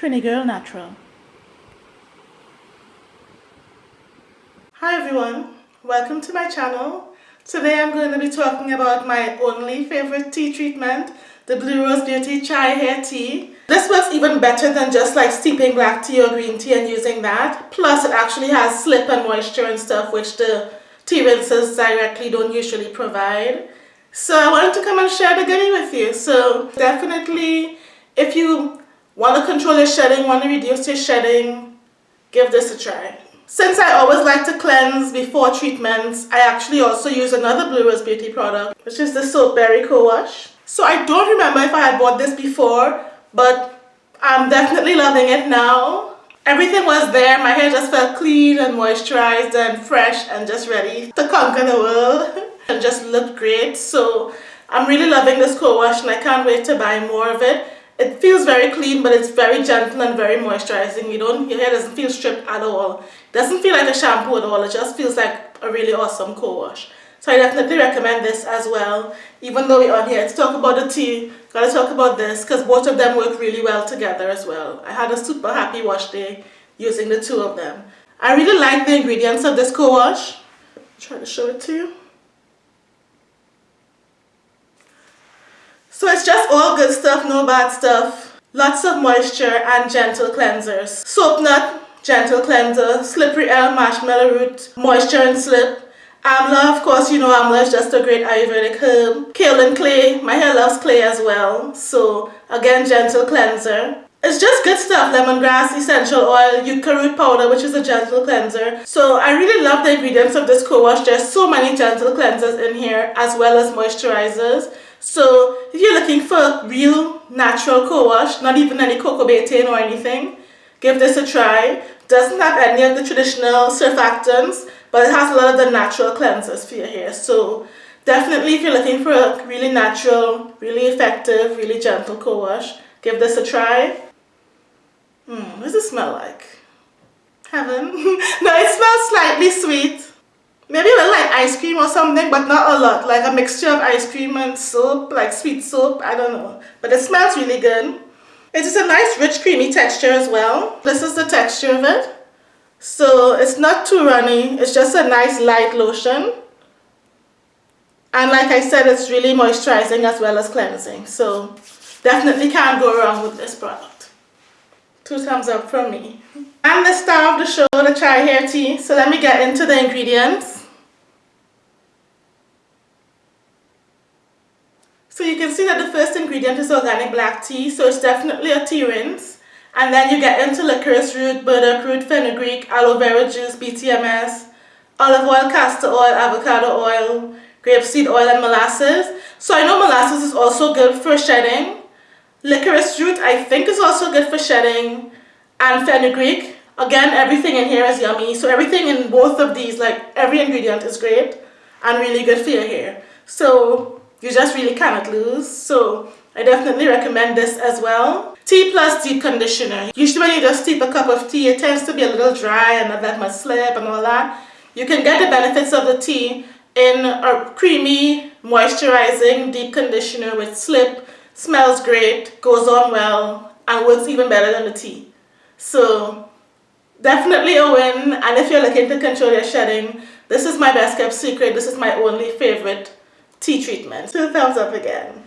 Trini Girl Natural. Hi everyone, welcome to my channel. Today I'm going to be talking about my only favorite tea treatment, the Blue Rose Beauty Chai Hair Tea. This works even better than just like steeping black tea or green tea and using that. Plus it actually has slip and moisture and stuff which the tea rinses directly don't usually provide. So I wanted to come and share the goodie with you. So definitely if you want to control your shedding, want to reduce your shedding, give this a try. Since I always like to cleanse before treatments, I actually also use another Blue Rose Beauty product, which is the Soapberry Co-Wash. So I don't remember if I had bought this before, but I'm definitely loving it now. Everything was there, my hair just felt clean and moisturized and fresh and just ready to conquer the world and just looked great. So I'm really loving this co-wash and I can't wait to buy more of it. It feels very clean, but it's very gentle and very moisturizing. You don't, your hair doesn't feel stripped at all. It doesn't feel like a shampoo at all. It just feels like a really awesome co-wash. So I definitely recommend this as well. Even though we're on here to talk about the tea, gotta talk about this because both of them work really well together as well. I had a super happy wash day using the two of them. I really like the ingredients of this co-wash. Try to show it to you. So it's just all good stuff, no bad stuff. Lots of moisture and gentle cleansers. Soap nut, gentle cleanser. Slippery elm, marshmallow root, moisture and slip. Amla, of course, you know Amla is just a great Ayurvedic herb. Kaolin clay, my hair loves clay as well. So again, gentle cleanser. It's just good stuff, lemongrass, essential oil, yucca root powder, which is a gentle cleanser. So I really love the ingredients of this co-wash. There's so many gentle cleansers in here, as well as moisturizers. So if you're looking for real natural co-wash, not even any coco betaine or anything, give this a try. Doesn't have any of the traditional surfactants, but it has a lot of the natural cleansers for your hair. So definitely if you're looking for a really natural, really effective, really gentle co-wash, give this a try. Hmm, what does it smell like? Heaven. no, it smells slightly sweet. Maybe a little like ice cream or something, but not a lot. Like a mixture of ice cream and soap, like sweet soap, I don't know. But it smells really good. It is a nice rich creamy texture as well. This is the texture of it. So it's not too runny, it's just a nice light lotion. And like I said, it's really moisturizing as well as cleansing. So definitely can't go wrong with this product. Two thumbs up from me. I'm the star of the show, the chai hair tea. So let me get into the ingredients. So you can see that the first ingredient is organic black tea, so it's definitely a tea rinse. And then you get into licorice root, burdock root, fenugreek, aloe vera juice, BTMS, olive oil, castor oil, avocado oil, grapeseed oil and molasses. So I know molasses is also good for shedding. Licorice root I think is also good for shedding. And fenugreek, again everything in here is yummy. So everything in both of these, like every ingredient is great and really good for your hair. So you just really cannot lose. So I definitely recommend this as well. Tea plus deep conditioner. Usually when you just steep a cup of tea, it tends to be a little dry and not that much slip and all that. You can get the benefits of the tea in a creamy, moisturizing deep conditioner with slip, smells great, goes on well, and works even better than the tea. So definitely a win and if you're looking to control your shedding, this is my best kept secret. This is my only favorite tea treatment. Two thumbs up again.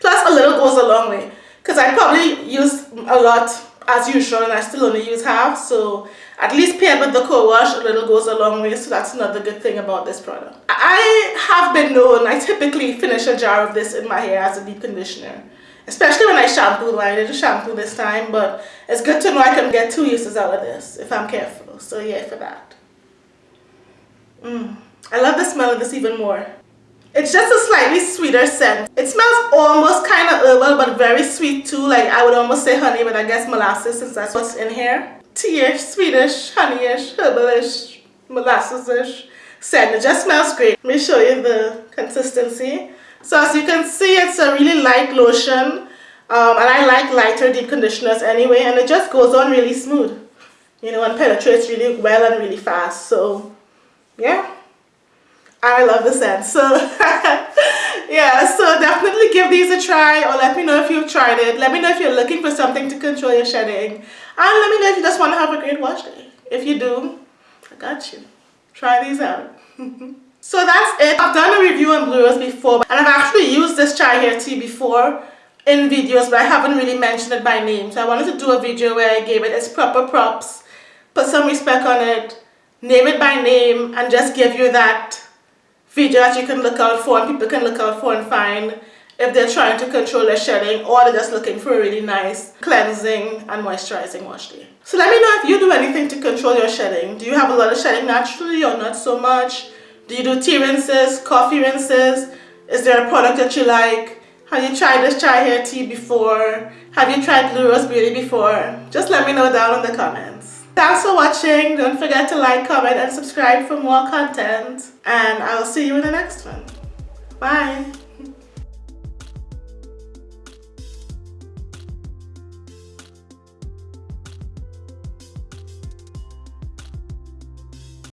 Plus a little goes a long way because I probably use a lot as usual and I still only use half so at least paired with the co-wash a little goes a long way so that's another good thing about this product. I have been known, I typically finish a jar of this in my hair as a deep conditioner especially when I shampoo, I didn't shampoo this time but it's good to know I can get two uses out of this if I'm careful so yeah for that. Mm. I love the smell of this even more. It's just a slightly sweeter scent. It smells almost kind of herbal but very sweet too. Like I would almost say honey but I guess molasses since that's what's in here. Tea-ish, sweetish, honeyish, herbalish, molasses-ish scent. It just smells great. Let me show you the consistency. So as you can see it's a really light lotion. Um, and I like lighter deep conditioners anyway and it just goes on really smooth. You know and penetrates really well and really fast. So yeah. I love the scent. So yeah, so definitely give these a try or let me know if you've tried it. Let me know if you're looking for something to control your shedding. And let me know if you just want to have a great wash day. If you do, I got you. Try these out. so that's it. I've done a review on Blue Rose before and I've actually used this chai hair tea before in videos but I haven't really mentioned it by name. So I wanted to do a video where I gave it its proper props, put some respect on it, name it by name and just give you that video that you can look out for and people can look out for and find if they're trying to control their shedding or they're just looking for a really nice cleansing and moisturizing wash day. So let me know if you do anything to control your shedding. Do you have a lot of shedding naturally or not so much? Do you do tea rinses, coffee rinses? Is there a product that you like? Have you tried this chai hair tea before? Have you tried Blue Rose Beauty before? Just let me know down in the comments. Thanks for watching. Don't forget to like, comment, and subscribe for more content. And I'll see you in the next one. Bye.